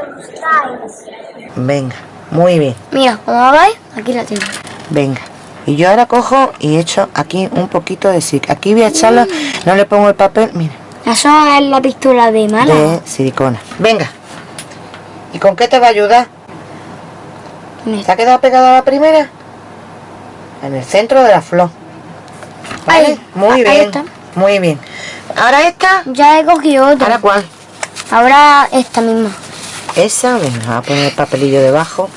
que buscáis. Venga, muy bien. Mira, como veis, aquí la tengo. Venga. Y yo ahora cojo y echo aquí un poquito de silicona. Aquí voy a echarlo, no le pongo el papel, mira, Eso es la pistola de mala. de silicona. Venga. ¿Y con qué te va a ayudar? Mira. ¿Te ha quedado pegada la primera? En el centro de la flor. ¿Vale? Ahí, Muy ahí bien. está. Muy bien. Ahora esta. Ya he cogido otra. ¿Ahora cuál? Ahora esta misma. Esa, venga, voy a poner el papelillo debajo.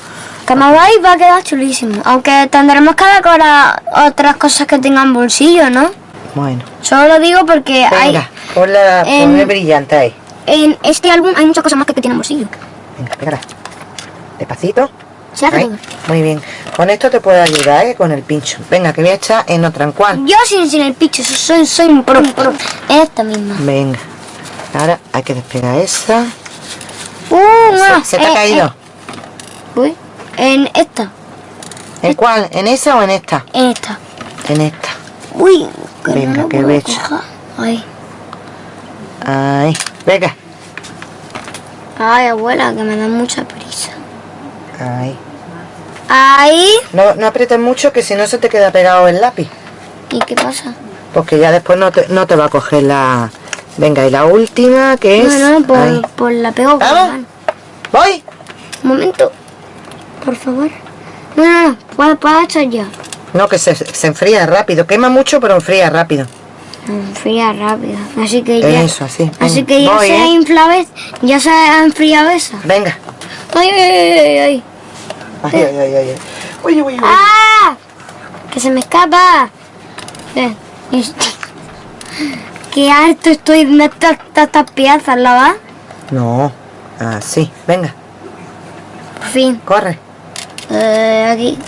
Como veis, va a quedar chulísimo. Aunque tendremos que decorar otras cosas que tengan bolsillo, ¿no? Bueno, Solo lo digo porque hay, venga, ponla, en- ponle brillante ahí. en este álbum hay muchas cosas más que, que tienen bolsillo. Venga, pégala. Despacito. Se hace todo. Muy bien. Con esto te puedo ayudar, ¿eh? Con el pincho. Venga, que voy a echar en otra en cuál. Yo sin, sin el picho, soy, soy un pro, pro. Esta misma. Venga. Ahora hay que despegar esa. No, ¿Se, se te ha eh, caído? eh, uy, en esta, ¿En cuál? ¿En esa o en esta? en esta. En esta. Uy, que Venga, no que coger. Ay, Ahí. Venga. ay, abuela, que me da mucha prisa. Ahí. Ahí. No, no aprietes mucho que si no se te queda pegado el lápiz. ¿Y qué pasa? Porque ya después no te, no te va a coger la... Venga, y la última que es... No, no, por, la pego con. ¡Voy! Un momento, por favor. No, no, no, puedo, puedo echar ya. No, que se, se enfría rápido. Quema mucho, pero enfría rápido. Enfría rápido. Así que ya. Eso, así. Así Venga, que ya voy, se ha ¿eh? inflado, es- ya se ha enfriado esa. Venga. Ay, ay, ay, ay, ay. Ay, ay, ay, ay. ay. Uy, uy, uy. ¡Ah! Que se me escapa. Eh, es- Qué harto estoy de estas piezas, ¿la va? No. Así. Venga, Por fin. corre. Eh, aquí.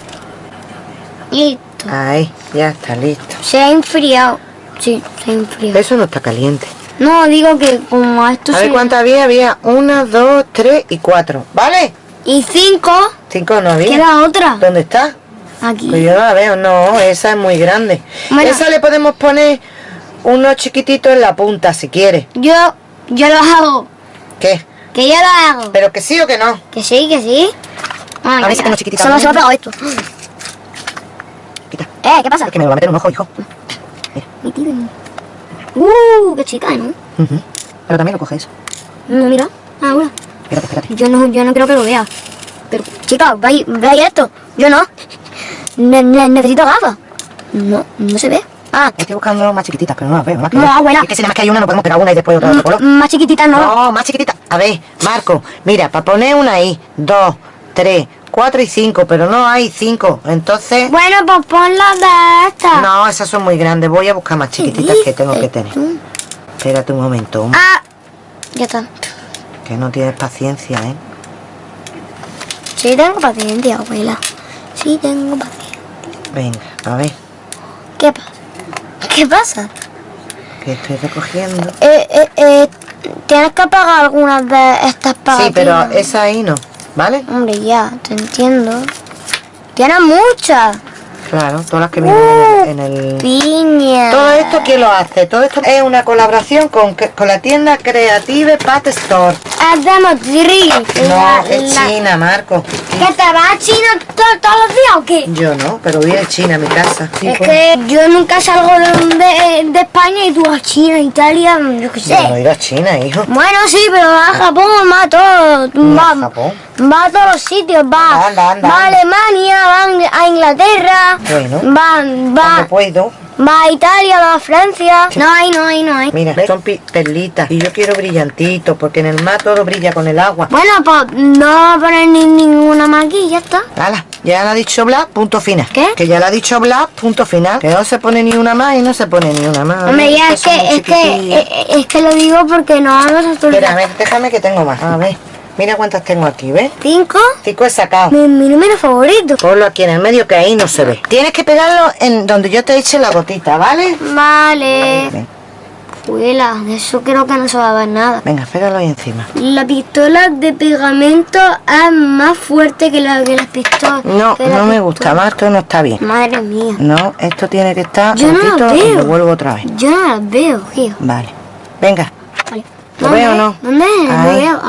Listo. Ahí, ya está listo. Se ha enfriado. Sí, se ha enfriado. Eso no está caliente. No, digo que como esto A ver se... cuántas había. Había una, dos, tres y cuatro. ¿Vale? Y cinco, Cinco no había. queda otra. ¿Dónde está? Aquí. Pues yo no la veo. No, esa es muy grande. Bueno. Esa le podemos poner unos chiquititos en la punta si quiere. Yo, yo lo hago. ¿Qué? Que yo lo hago. ¿Pero que sí o que no? Que sí, que sí. Ay, A ver si tengo chiquitita Solo se me ha pegado esto. Quita. Eh, ¿qué pasa? Es que me lo va a meter en un ojo, hijo. Mi tío. Uh, qué chica, ¿no? Ujú. Pero también lo coge eso. No, mira. Ahora. Espérate, espérate. Yo no, yo no creo que lo vea. Pero, chica, veis, veis esto. Yo no. Ne- ne- necesito gafas. No, no se ve. Ah, Estoy buscando más chiquititas, pero no las veo. Más que No, abuela. Es que si nada más que hay una, no podemos pegar una y después otra de otro color. m- más chiquitita no. No, más chiquitita. A ver, Marco, mira, para poner una ahí, dos, tres, cuatro y cinco, pero no hay cinco. Entonces, Bueno, pues ponla de esta. no, esas son muy grandes. Voy a buscar más chiquititas que tengo que tener. Espérate un momento, Ah, ya está. que no tienes paciencia, ¿eh? Sí tengo paciencia, abuela. Sí tengo paciencia. Venga, a ver, ¿Qué pasa? ¿Qué pasa? que estoy recogiendo. Eh, eh, eh, tienes que pagar algunas de estas pagatinas. Sí, pero esa ahí no, ¿vale? Hombre, ya, te entiendo. Tienes muchas. Claro, todas las que vienen Uh. en el... en el- Piña. Todo esto, ¿quién lo hace? Todo esto es una colaboración con, con la tienda Creative Pat Store. De Madrid. No, es la- China, Marco. ¿Que te vas a China to- todos los días o qué? Yo no, pero voy a China, a mi casa. Sí, Es pues. que yo nunca salgo de, de, de España y tú a China, Italia, yo qué sé. Yo no ir a China, hijo. Bueno, sí, pero a Japón, todo. No, a Japón. Va a todos los sitios, va, Anda, anda, va a. Alemania, va a Inglaterra, Bueno. va, va, puedo. va a Italia, va a Francia. No hay, no hay, no hay. Mira, son perlitas. Y yo quiero brillantitos, porque en el mar todo brilla con el agua. Bueno, pues no va a poner ni ninguna más aquí, ya está. Hala, ya le ha dicho Blas, punto final. ¿Qué? Que ya le ha dicho Blas, punto final. Que no se pone ni una más y no se pone ni una más. Hombre, ya es que, es que, chiquitillas. eh, es que lo digo porque no vamos a Espera, a ver, déjame que tengo más. A ver, mira cuántas tengo aquí, ¿ves? Cinco, Cinco he sacado. mi, mi número favorito. Ponlo aquí en el medio que ahí no se ve. Tienes que pegarlo en donde yo te eche la gotita, ¿vale? Vale. Abuela, de eso creo que no se va a ver nada. Venga, pégalo ahí encima. La pistola de pegamento es más fuerte que, la, que las pistolas. No, que la no me pistola. gusta, Marco, no está bien. Madre mía. No, esto tiene que estar Yo no lo cortito y veo. lo vuelvo otra vez. Yo no las veo, tío. Vale. Venga. Vale. ¿Lo veo o no? ¿Dónde? Ahí. veo.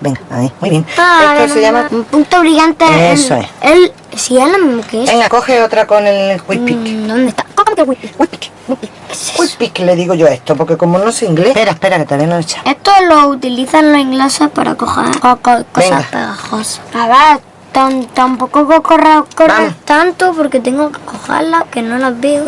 Venga, ahí, muy bien. Esto se llama... Un punto brillante. Eso el, es. El, sí, es lo mismo que es. Venga, coge otra con el pick. Mm, ¿Dónde está? ¿Cómo que pick. Quick pick le digo yo a esto, porque como no sé inglés... Espera, espera, que no lo he echado. Esto lo utilizan los ingleses para coger co- co- cosas Venga. pegajosas. A ver, tan, tampoco co- correr, correr tanto porque tengo que cogerlas que no las veo.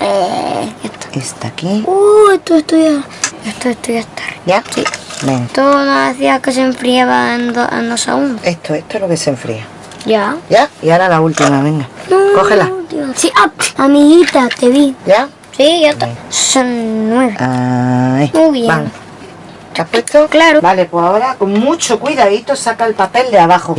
Eh, esto. Está aquí. Uh, esto, ya. Esto, ya está. ¿Ya? Sí. Venga. Esto nos decía que se enfriaba en, do- en dos segundos. Esto, esto es lo que se enfría. Ya. ¿Ya? Y ahora la última, venga. Cógela. Dios. Sí, ah, amiguita, te vi. ¿Ya? Sí, ya está. Son nueve. Ahí. Muy bien. Vamos. ¿Te has puesto? Claro. Vale, pues ahora con mucho cuidadito saca el papel de abajo.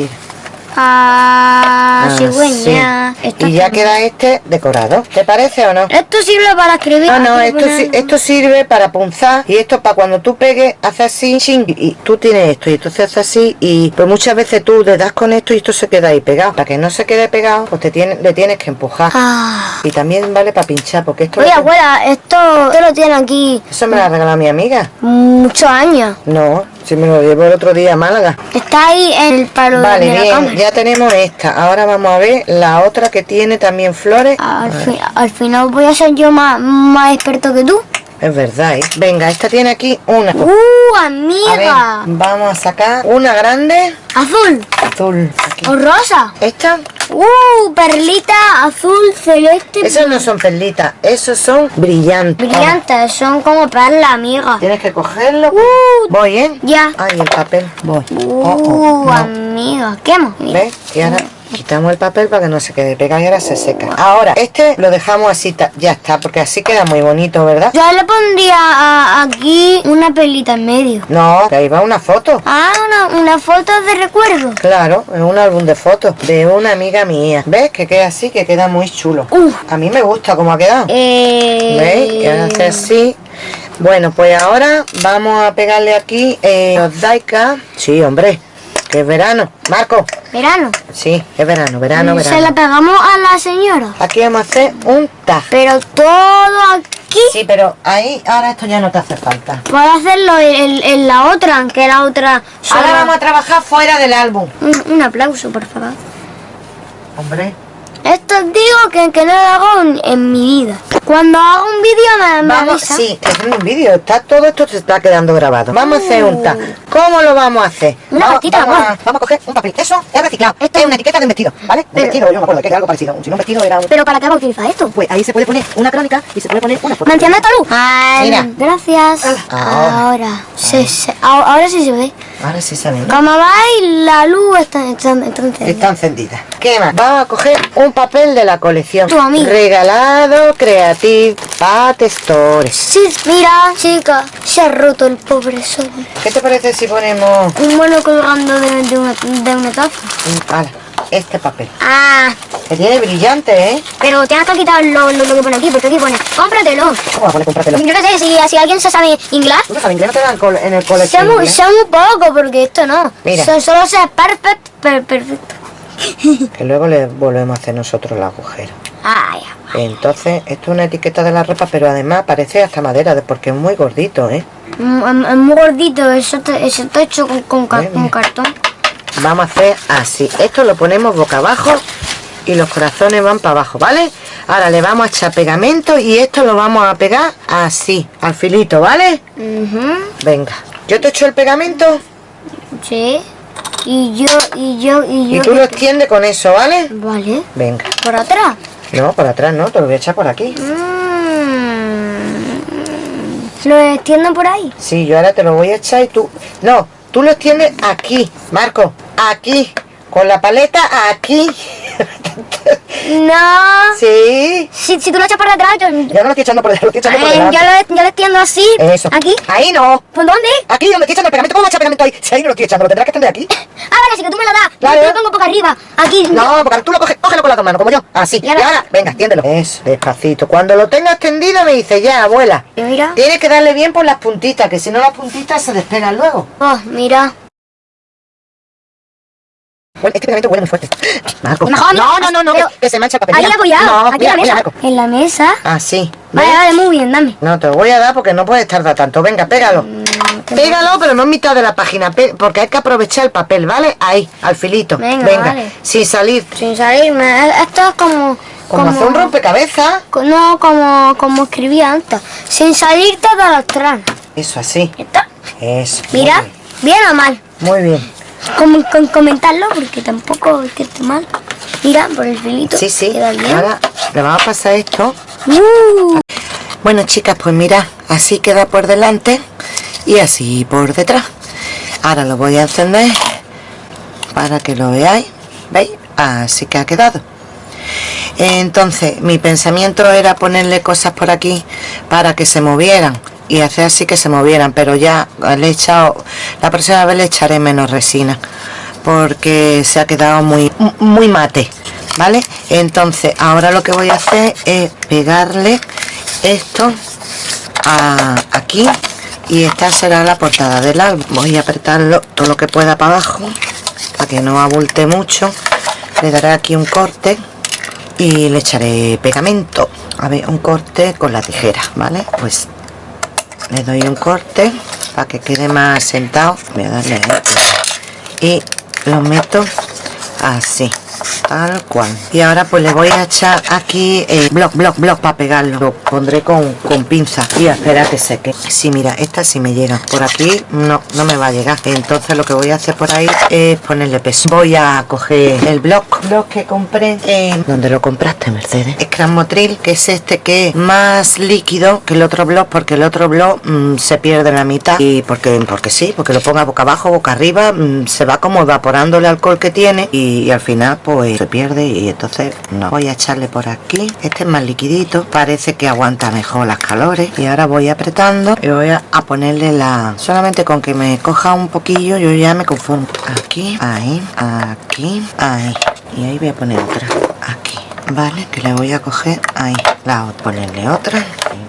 Ah, cigüeña. Esto Y ya queda este decorado. ¿Te parece o no? Esto sirve para escribir. No, no, Aquí esto, si- esto sirve para punzar y esto para cuando tú pegues, haces así, ching, y tú tienes esto y entonces haces así y pues muchas veces tú le das con esto y esto se queda ahí pegado. Para que no se quede pegado, pues te tiene, le tienes que empujar. Ah. Y también vale para pinchar, porque esto... Oye, abuela, esto, esto lo tiene aquí Eso me lo ha regalado mi amiga. muchos años. No, si me lo llevo el otro día a Málaga. Está ahí el palo Vale, de la bien, ya tenemos esta. Ahora vamos a ver la otra que tiene también flores. Al, fi- al final voy a ser yo más, más experto que tú. Es verdad, ¿eh? Venga, esta tiene aquí una. ¡Uh, A ver, amiga! vamos a sacar una grande Azul azul. Aquí. o rosa. Esta, ¡Uh, perlita azul celeste! esos no son perlitas, esos son brillantes. Brillantes, son como perlas, amiga. Tienes que cogerlo. ¡Uh! Voy, ¿eh? Ya. Ay, el papel. Voy. ¡Uh, Oh, oh, no. amiga! ¿Qué hemos? ¿Ves? Y ahora quitamos el papel para que no se quede pegado y ahora se seca. Ahora, este lo dejamos así, ya está, porque así queda muy bonito, ¿verdad? Yo le pondría a- aquí una perlita en medio. No, que ahí va una foto. Ah, una, una foto de recuerdo. Claro, es un álbum de fotos de una amiga mía. ¿Ves? Que queda así, que queda muy chulo. Uf. A mí me gusta cómo ha quedado. Eh... ¿Veis? Ahora hace así. Bueno, pues ahora vamos a pegarle aquí eh, los daika. Sí, hombre, que es verano. Marco, Verano. sí, es verano, verano, Se verano. la pegamos a la señora. Aquí vamos a hacer un tag. Pero todo aquí. Sí, pero ahí, ahora esto ya no te hace falta. Puedo hacerlo en, la otra, que la otra... Ahora vamos a trabajar fuera del álbum. un, un aplauso, por favor. Hombre, Esto digo que, que no lo hago en, en mi vida. Cuando hago un vídeo me, me vamos, avisa. sí, haciendo un vídeo, está todo esto se está quedando grabado. Vamos a hacer un tag. ¿Cómo lo vamos a hacer? Una vamos, vamos, a, vamos a coger un papel. Eso es reciclado. Esto- es una etiqueta de un vestido, ¿vale? Un Pero- vestido, yo me acuerdo que era algo parecido. Si no un vestido era un... Pero ¿para qué va a utilizar esto? Pues ahí se puede poner una crónica y se puede poner una foto. ¿Me enciende esta luz? Ay, Mira. Gracias. Ahora. Ahora. Se- ahora, ahora sí se ve. Ahora sí se ve. Como veis, la luz está, está, está encendida. Está encendida. ¿Qué más? Vamos a coger un papel de la colección. Tu amigo. Regalado Creative Pat Stores. Sí, mira, chica, se ha roto el pobre sol. ¿Qué te parece si ponemos Un mono colgando de, de una, de una taza. este papel? Ah, Que tiene brillante, ¿eh? pero tienes que quitar lo, lo, lo que pone aquí, porque aquí pone, cómpratelo. ¿Cómo va a poner comprártelo? Yo qué sé, si, si alguien se sabe inglés, ¿Tú no sabes inglés? No te dan col- en el sé colegio muy, sé muy poco, porque esto no. Mira. So- solo sé perfecto, per- perfecto. Que luego le volvemos a hacer nosotros el agujero. Ay, Entonces, esto es una etiqueta de la ropa, pero además parece hasta madera, de- porque es muy gordito, ¿eh? mm, es muy gordito, eso, está hecho con, con, ca- Ven, con mira. cartón. Vamos a hacer así. Esto lo ponemos boca abajo y los corazones van para abajo, ¿vale? Ahora le vamos a echar pegamento y esto lo vamos a pegar así, al filito, ¿vale? Venga. Yo te echo el pegamento Sí. Y yo, y yo, y yo. y tú lo extiendes con eso, ¿vale? Vale. Venga. ¿Por atrás? No, por atrás no, te lo voy a echar por aquí. Mm. ¿Lo extiendo por ahí? Sí, yo ahora te lo voy a echar y tú... No, tú lo extiendes aquí, Marco. Aquí. Con la paleta aquí. No. sí. Si, si tú lo echas por detrás, yo, Yo no lo estoy echando por detrás, lo estoy echando por Eh, delante. yo, lo, yo lo extiendo así. Eso. ¿Aquí? Ahí no. ¿Por dónde? Aquí donde estoy echando el pegamento. ¿Cómo echar pegamento ahí? Si ahí no lo estoy echando, lo tendrás que extender aquí. Ah, vale, así que tú me lo das. Claro. Yo lo pongo por arriba. Aquí. No, porque tú lo coges, cógelo con las dos manos, como yo. Así. Y Y ahora- ahora, venga, extiéndelo. Eso, despacito. Cuando lo tengas extendido me dice, ya, abuela. Mira. Tienes que darle bien por las puntitas, que si no las puntitas se despegan luego. Oh, mira. Este pegamento huele muy fuerte. Marco. Mejor no, no, no, no, pero- que, se mancha el papel. Ahí Mira. apoyado. No, aquí mira, la mira, mesa. Marco. En la mesa. Así. Vale, ¿ves? vale, muy bien, dame. No, te lo voy a dar porque no puedes tardar tanto. Venga, pégalo. Mm. Pégalo, pero no en mitad de la página, porque hay que aprovechar el papel, ¿vale? Ahí, al filito. Venga, vale. sin salir. Sin salirme. Esto es como. Como, hacer un rompecabezas. No, como, como escribía antes. Sin salirte de los tranas. Eso así. Esto, Eso. Mira, bien. bien o mal. Muy bien. Como, con comentarlo porque tampoco es que esté mal. Mira, por el filito. Sí, sí. Queda bien. Ahora le vamos a pasar esto. Uh, Bueno, chicas, pues mirad, así queda por delante y así por detrás. Ahora lo voy a encender para que lo veáis. ¿Veis? Así que ha quedado. Entonces, mi pensamiento era ponerle cosas por aquí para que se movieran y hacer así que se movieran, pero ya le he echado, la próxima vez le echaré menos resina porque se ha quedado muy, muy mate, ¿vale? Entonces, ahora lo que voy a hacer es pegarle esto a- aquí y esta será la portada del álbum. Voy a apretarlo todo lo que pueda para abajo para que no abulte mucho. Le daré aquí un corte y le echaré pegamento. A ver, un corte con la tijera, ¿vale? Pues le doy un corte para que quede más sentado. Ahí. y lo meto así tal cual. Y ahora pues le voy a echar aquí eh, bloc bloc bloc para pegarlo. Lo pondré con, con pinza. Y a esperar a que seque. Sí mira esta sí me llega. Por aquí no no me va a llegar. Entonces lo que voy a hacer por ahí es ponerle peso. Voy a coger el bloc bloc que compré en donde lo compraste Mercedes. Es Motril que es este que es más líquido que el otro bloc porque el otro bloc mm, se pierde la mitad. Y porque porque sí porque lo ponga boca abajo boca arriba mm, se va como evaporando el alcohol que tiene y al final pues se pierde y entonces no. Voy a echarle por aquí. Este es más liquidito. Parece que aguanta mejor las calores. Y ahora voy apretando y voy a, ponerle la solamente con que me coja un poquillo yo ya me conformo. Aquí ahí aquí ahí. Y ahí voy a poner otra. Aquí vale que le voy a coger ahí la ponerle otra.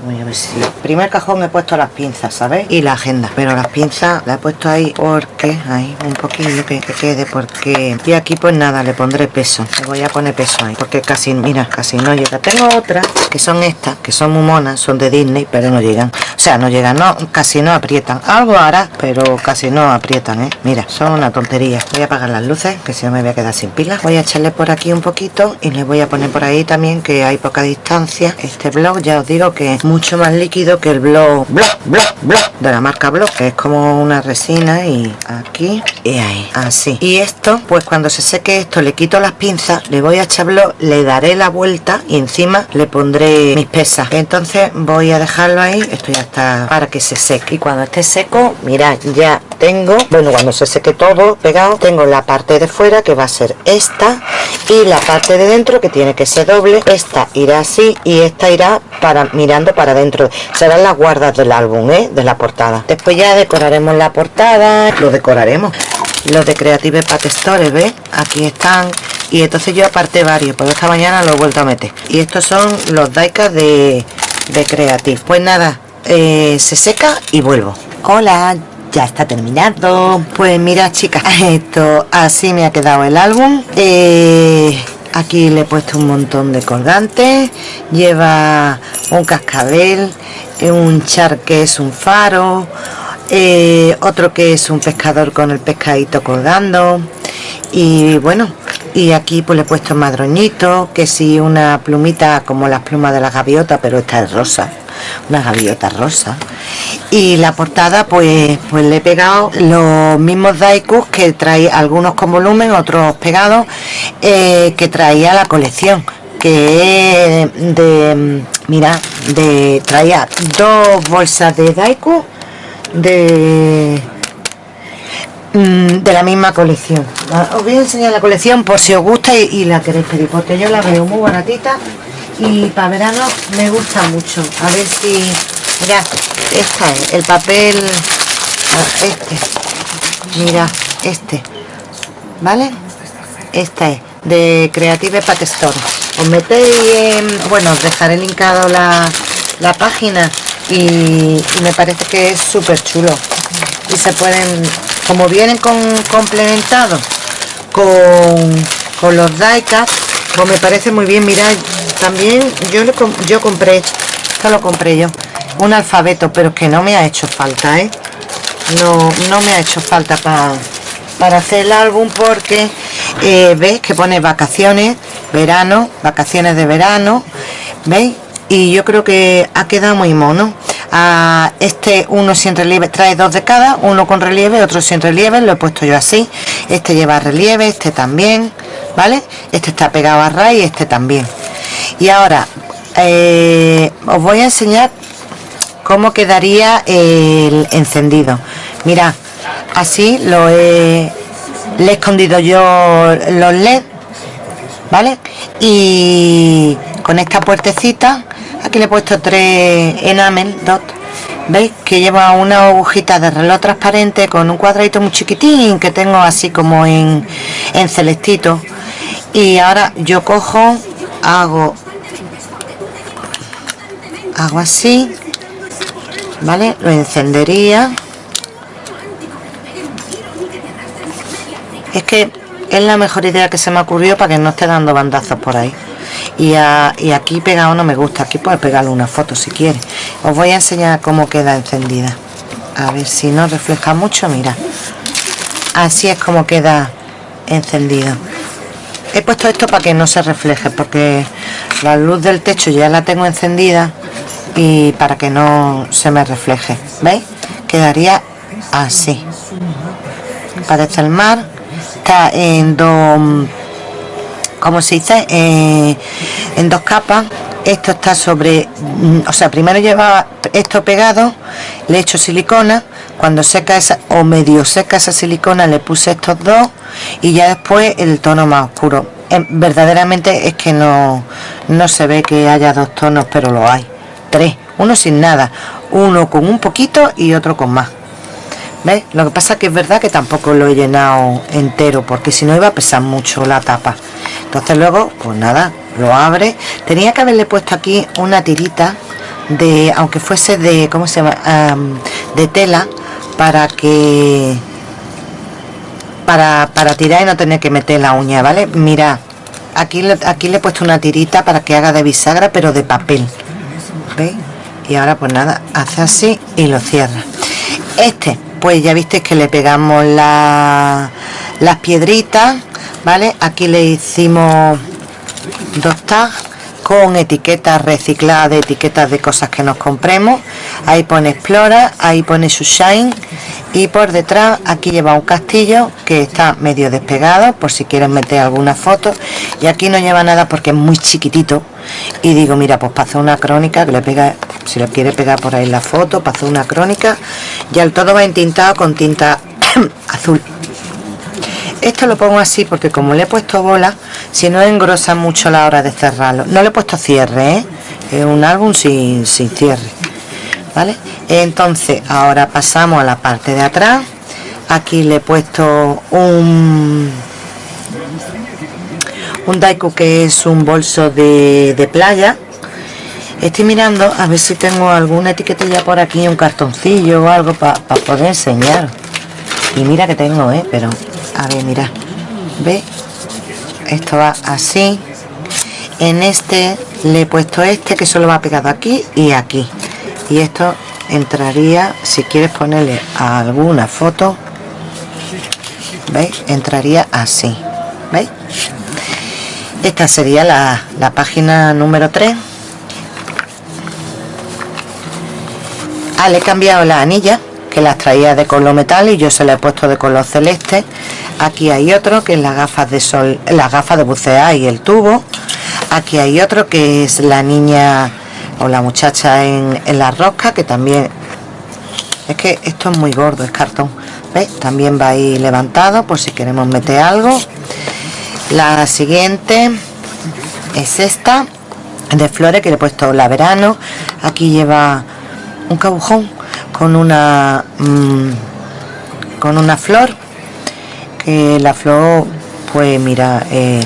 Voy a ver si primer cajón he puesto las pinzas sabéis y la agenda. Pero las pinzas la he puesto ahí porque ahí un poquillo que, que quede porque y aquí pues nada le pondré peso. Le voy a poner peso ahí porque casi mira casi no llega. Tengo otras que son estas que son muy monas son de Disney pero no llegan. O sea no llegan no casi no aprietan. Algo hará pero casi no aprietan eh mira son una tontería. Voy a apagar las luces que si no me voy a quedar sin pilas. Voy a echarle por aquí un poquito y le voy a poner por ahí también que hay poca distancia este blog ya os digo que es mucho más líquido que el blog blog blog blog de la marca blog que es como una resina y aquí y ahí así. Y esto pues cuando se seque esto le quito las pinzas le voy a echar blog le daré la vuelta y encima le pondré mis pesas. Entonces voy a dejarlo ahí esto ya está para que se seque. Y cuando esté seco mirad ya tengo bueno cuando se seque todo pegado tengo la parte de fuera que va a ser esta y la parte de dentro que tiene que ser doble. Esta irá así y esta irá para mirando para adentro serán las guardas del álbum ¿eh? de la portada. Después ya decoraremos la portada. Lo decoraremos. Los de Creative Pack Store ¿ves? aquí están. Y entonces yo aparté varios pero esta mañana lo he vuelto a meter. Y estos son los daikas de, de Creative. Pues nada eh, se seca y vuelvo. Hola ya está terminado. Pues mira chicas esto así me ha quedado el álbum. Eh, aquí le he puesto un montón de colgantes lleva un cascabel eh, un char que es un faro eh, otro que es un pescador con el pescadito colgando. Y bueno y aquí pues le he puesto madroñito que sí una plumita como las plumas de la gaviota pero esta es rosa una gaviota rosa y la portada pues pues le he pegado los mismos daikus que trae algunos con volumen otros pegados eh, que traía la colección que de mira de traía dos bolsas de daiku de mm, de la misma colección. Ah, os voy a enseñar la colección por si os gusta y, la queréis pedir porque yo la veo muy baratita y para verano me gusta mucho. A ver si mira esta es el papel este. Mira este vale esta es de Creative Pack Store. Os metéis en, bueno os dejaré linkado la, la página y, me parece que es súper chulo. Y se pueden como vienen con complementados con, con los diecast pues me parece muy bien. Mirad también yo yo compré esto lo compré yo un alfabeto pero que no me ha hecho falta ¿eh? no, no me ha hecho falta para para hacer el álbum porque eh, veis que pone vacaciones verano vacaciones de verano veis y yo creo que ha quedado muy mono. A este uno sin relieve trae dos de cada uno con relieve otro sin relieve lo he puesto yo así. Este lleva relieve este también vale este está pegado a raíz este también. Y ahora eh, os voy a enseñar cómo quedaría el encendido. Mira así lo he escondido yo los led vale y con esta puertecita aquí le he puesto tres enamel dot veis que lleva una agujita de reloj transparente con un cuadradito muy chiquitín que tengo así como en, en celestito. Y ahora yo cojo hago hago así vale lo encendería. Es que es la mejor idea que se me ocurrió para que no esté dando bandazos por ahí. Y, aquí pegado no me gusta. Aquí puedes pegarle una foto si quieres. Os voy a enseñar cómo queda encendida. A ver si no refleja mucho mira. Así es como queda encendido. He puesto esto para que no se refleje porque la luz del techo ya la tengo encendida y para que no se me refleje veis quedaría así. Parece el mar está en dos como se dice eh, en dos capas. Esto está sobre o sea primero lleva esto pegado le he hecho silicona. Cuando seca esa o medio seca esa silicona le puse estos dos y ya después el tono más oscuro. Eh, verdaderamente es que no no se ve que haya dos tonos pero lo hay tres. Uno sin nada. Uno con un poquito y otro con más. ¿Ves? Lo que pasa que es verdad que tampoco lo he llenado entero porque si no iba a pesar mucho la tapa. Entonces luego pues nada lo abre. Tenía que haberle puesto aquí una tirita de aunque fuese de cómo se llama de tela para que para, para tirar y no tener que meter la uña vale mira aquí aquí le he puesto una tirita para que haga de bisagra pero de papel y ahora pues nada hace así y lo cierra. Este pues ya visteis que le pegamos las piedritas vale aquí le hicimos dos tags con etiquetas recicladas etiquetas de cosas que nos compremos. Ahí pone explora ahí pone shine y por detrás aquí lleva un castillo que está medio despegado por si quieren meter alguna foto. Y aquí no lleva nada porque es muy chiquitito. Y digo mira pues para una crónica que le pega si le quiere pegar por ahí la foto para una crónica ya el todo va entintado con tinta azul esto lo pongo así porque como le he puesto bola si no engrosa mucho la hora de cerrarlo. No le he puesto cierre ¿eh? es un álbum sin, sin cierre vale entonces ahora pasamos a la parte de atrás. Aquí le he puesto un un daiku que es un bolso de, de playa. Estoy mirando a ver si tengo alguna etiquetilla por aquí un cartoncillo o algo para poder enseñar. Y mira que tengo eh pero a ver mira. Ve. Esto va así. En este le he puesto este que solo va pegado aquí y aquí. Y esto entraría si quieres ponerle alguna foto veis entraría así veis esta sería la, la página número 3 ah, le he cambiado la anilla que las traía de color metal y yo se la he puesto de color celeste aquí hay otro que es las gafas de sol las gafas de bucear y el tubo. Aquí hay otro que es la niña o la muchacha en, la rosca que también es que esto es muy gordo es cartón. ¿Ves? también va ahí levantado por si queremos meter algo. La siguiente es esta de flores que le he puesto la verano. Aquí lleva un cabujón con una mm, con una flor que la flor pues mira eh,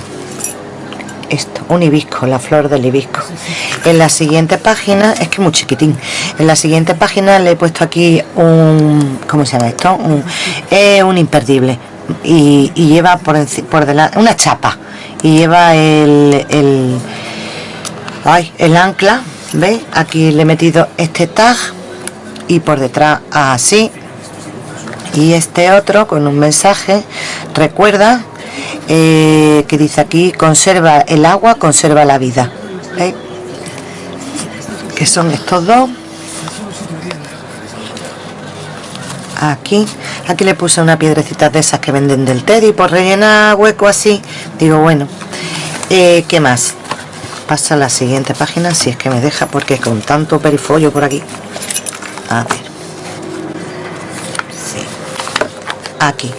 esto un hibisco la flor del hibisco en la siguiente página es que muy chiquitín en la siguiente página le he puesto aquí un ¿cómo se llama esto? un, un imperdible y, lleva por, por delante una chapa y lleva el, el, ay, el ancla ¿veis? aquí le he metido este tag y por detrás así y este otro con un mensaje recuerda eh, que dice aquí conserva el agua conserva la vida ¿Veis? que son estos dos. Aquí aquí le puse una piedrecita de esas que venden del Teddy por rellenar hueco así. Digo bueno eh, ¿qué más? pasa a la siguiente página si es que me deja porque con tanto perifollo por aquí. A ver aquí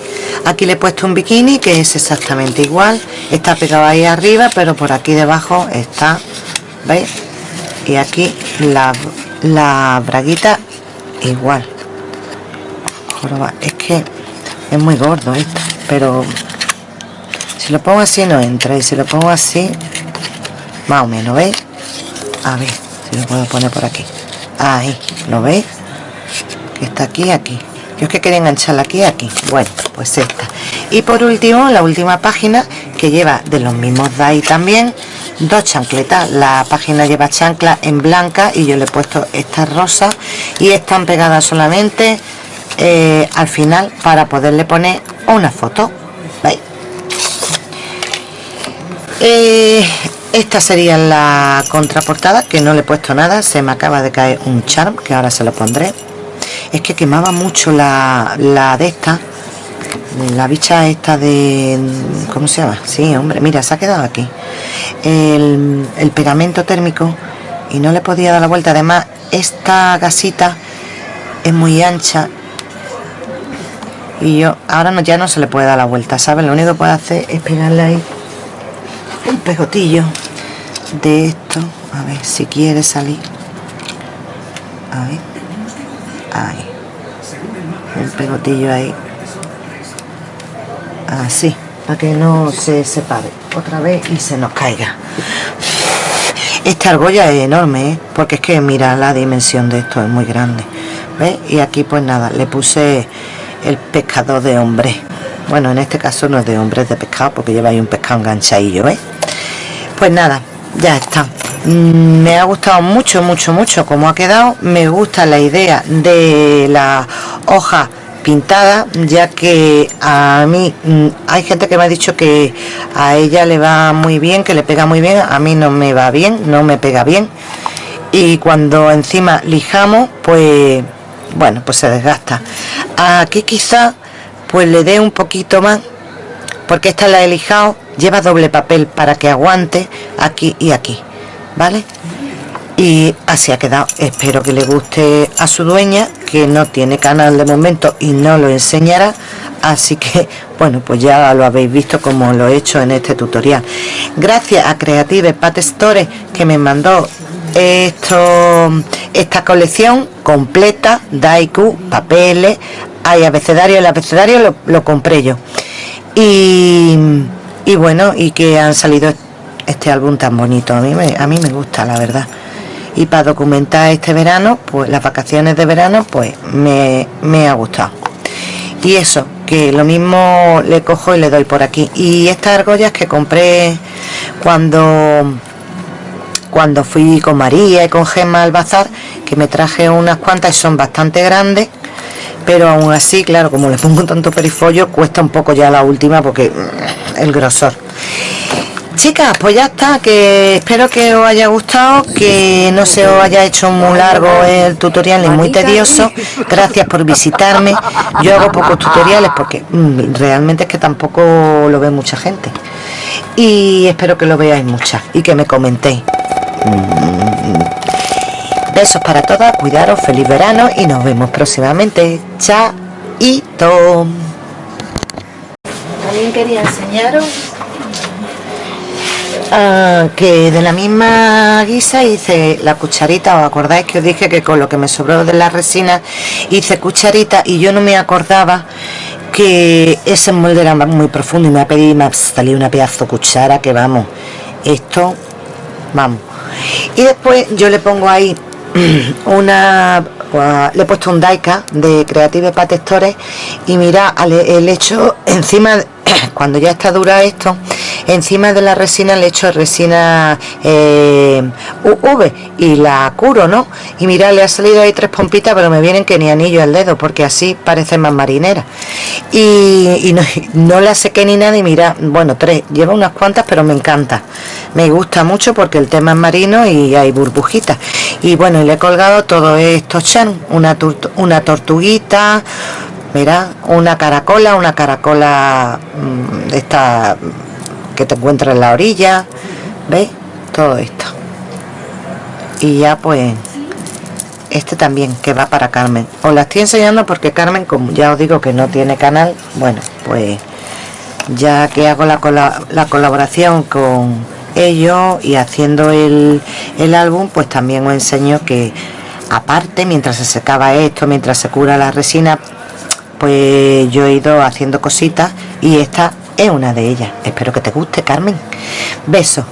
aquí le he puesto un bikini que es exactamente igual está pegado ahí arriba pero por aquí debajo está ¿veis? y aquí la, la braguita igual es que es muy gordo esto pero si lo pongo así no entra y si lo pongo así más o menos ¿veis? a ver si lo puedo poner por aquí ahí ¿lo veis? que está aquí aquí yo que quería engancharla aquí aquí. Bueno pues esta. Y por último la última página que lleva de los mismos ahí también dos chancletas. La página lleva chancla en blanca y yo le he puesto estas rosas y están pegadas solamente eh, al final para poderle poner una foto. ¿veis? Eh, esta sería la contraportada que no le he puesto nada. Se me acaba de caer un charm que ahora se lo pondré es que quemaba mucho la, la de esta la bicha esta de ¿cómo se llama? sí hombre mira se ha quedado aquí. El, pegamento térmico y no le podía dar la vuelta. Además esta gasita es muy ancha y yo ahora no, ya no se le puede dar la vuelta ¿sabes? lo único que puedo hacer es pegarle ahí un pegotillo de esto. A ver si quiere salir. A ver ahí un pegotillo ahí así para que no se separe otra vez y se nos caiga esta argolla es enorme ¿eh? porque es que mira la dimensión de esto es muy grande ¿ves? y aquí pues nada le puse el pescador de hombre bueno en este caso no es de hombre es de pescado porque lleva ahí un pescado enganchadillo ¿ves? pues nada ya está me ha gustado mucho mucho mucho como ha quedado. Me gusta la idea de la hoja pintada ya que a mí mm, hay gente que me ha dicho que a ella le va muy bien que le pega muy bien. A mí no me va bien no me pega bien. Y cuando encima lijamos pues bueno pues se desgasta. Aquí quizá pues le dé un poquito más porque esta la he lijado. Lleva doble papel para que aguante aquí y aquí vale y así ha quedado. Espero que le guste a su dueña que no tiene canal de momento y no lo enseñará. Así que bueno pues ya lo habéis visto como lo he hecho en este tutorial. Gracias a Creative Pat Store que me mandó esto esta colección completa Daiku, papeles hay abecedario, el abecedario lo, lo compré yo. Y, y, bueno y que han salido este álbum tan bonito. A mí me, a mí me gusta la verdad. Y para documentar este verano pues las vacaciones de verano pues me, me ha gustado. Y eso que lo mismo le cojo y le doy por aquí. Y estas argollas que compré cuando cuando fui con María y con Gemma al bazar que me traje unas cuantas y son bastante grandes pero aún así claro como le pongo tanto perifollo cuesta un poco ya la última porque mm, el grosor chicas pues ya está que espero que os haya gustado que no se os haya hecho muy largo el tutorial ni muy tedioso. Gracias por visitarme. Yo hago pocos tutoriales porque mm, realmente es que tampoco lo ve mucha gente. Y espero que lo veáis muchas y que me comentéis. Besos para todas, cuidaros, feliz verano y nos vemos próximamente. Chaito. También quería enseñaros ah, que de la misma guisa hice la cucharita. ¿Os acordáis que os dije que con lo que me sobró de la resina hice cucharita y yo no me acordaba que ese molde era muy profundo y me ha pedido y me ha salido una pedazo cuchara que vamos, esto, vamos. Y después yo le pongo ahí una le he puesto un Daika de Creative Patectores y mira el hecho encima cuando ya está dura esto encima de la resina le echo resina eh, UV y la curo, ¿no? Y mira, le ha salido ahí tres pompitas, pero me vienen que ni anillo al dedo, porque así parece más marinera. Y, no, no la sequé ni nada, y mira, bueno, tres, lleva unas cuantas, pero me encanta. Me gusta mucho porque el tema es marino y hay burbujitas. Y bueno, y le he colgado todo esto chan, una, una tortuguita, mira, una caracola, una caracola mm, esta que te encuentra en la orilla, ¿veis? Todo esto. Y ya pues este también que va para Carmen. Os la estoy enseñando porque Carmen, como ya os digo que no tiene canal, bueno, pues ya que hago la, la colaboración con ellos y haciendo el, el álbum, pues también os enseño que aparte, mientras se secaba esto, mientras se cura la resina, pues yo he ido haciendo cositas y esta es una de ellas. Espero que te guste, Carmen. Besos.